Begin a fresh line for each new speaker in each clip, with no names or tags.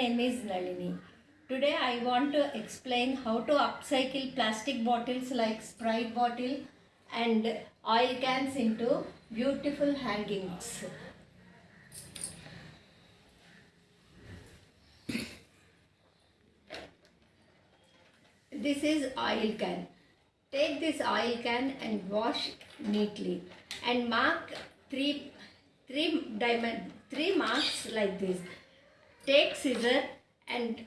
name is Nalini. Today I want to explain how to upcycle plastic bottles like Sprite bottle and oil cans into beautiful hangings. This is oil can. Take this oil can and wash neatly and mark three three diamond three marks like this. Take scissor and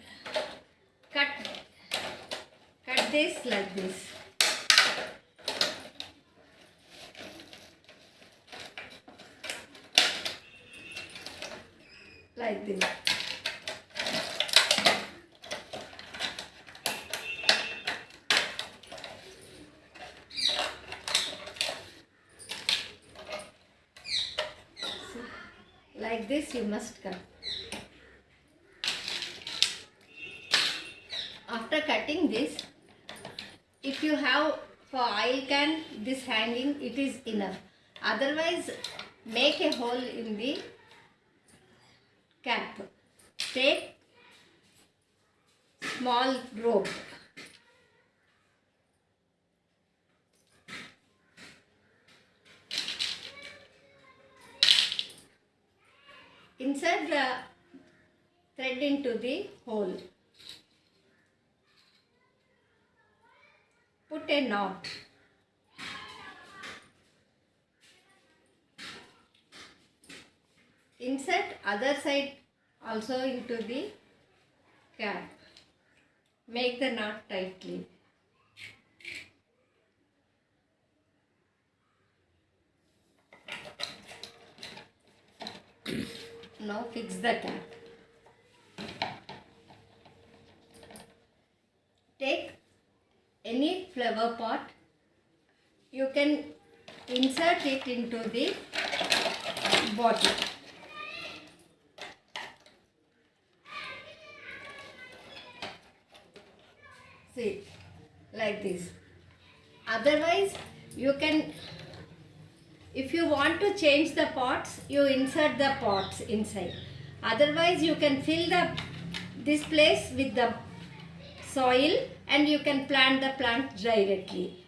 cut cut this like this. Like this. like this you must cut after cutting this if you have for oil can this hanging it is enough. Otherwise make a hole in the cap. Take small rope. Insert the thread into the hole. Put a knot. Insert other side also into the cap. Make the knot tightly. Now fix the cap. Take any flower pot. You can insert it into the bottle. See, like this. Otherwise, you can if you want to change the pots, you insert the pots inside. Otherwise, you can fill the this place with the soil and you can plant the plant directly.